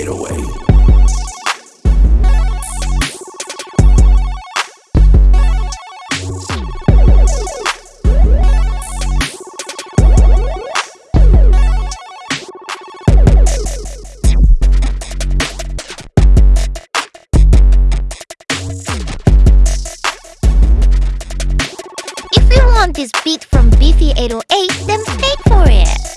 fade away. If you want this beat from Beefy808, then pay for it!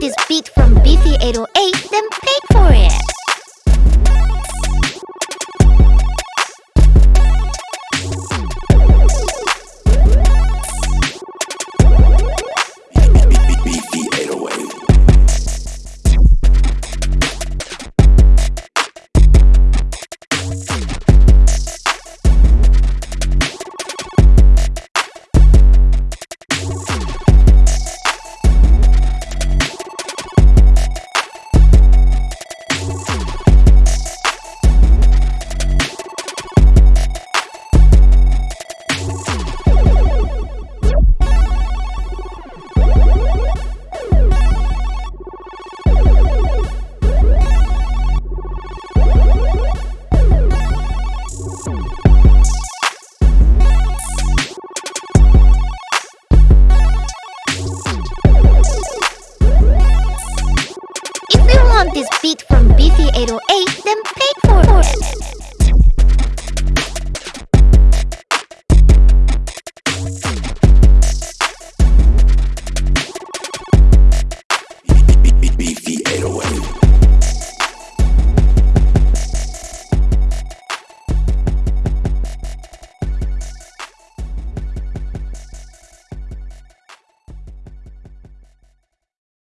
This beat from Beefy 808, then pay for it. This beat from Beefy 808, then it.